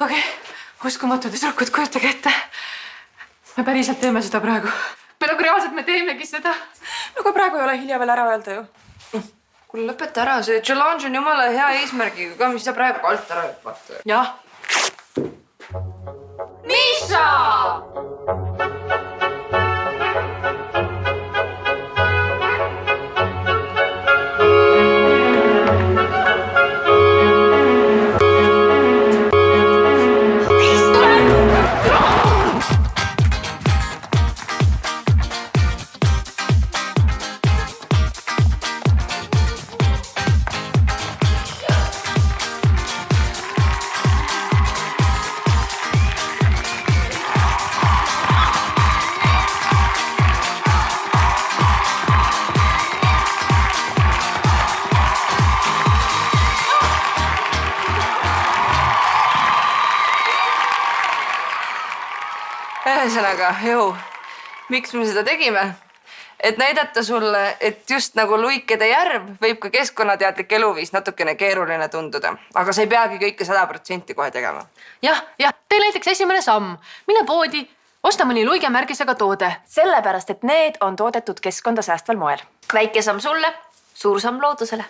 okei okay., uskumatu tüdrukud, kujutage ette. me päriselt teeme seda praegu. me nagu reaalselt, me teemegi seda. no kui praegu ei ole hilja veel ära öelda ju. kuule, lõpeta ära, see challenge on jumala hea eesmärgiga ka, mis sa praegu alt ära hüppad. jah. ühesõnaga, jõu, miks me seda tegime? et näidata sulle, et just nagu luikede järv võib ka keskkonnateadlik eluviis natukene keeruline tunduda, aga sa ei peagi kõike sada protsenti kohe tegema. jah, jah, tee näiteks esimene samm, mine poodi, osta mõni luigemärgisega toode. sellepärast, et need on toodetud keskkonda säästval moel. väike samm sulle, suur samm loodusele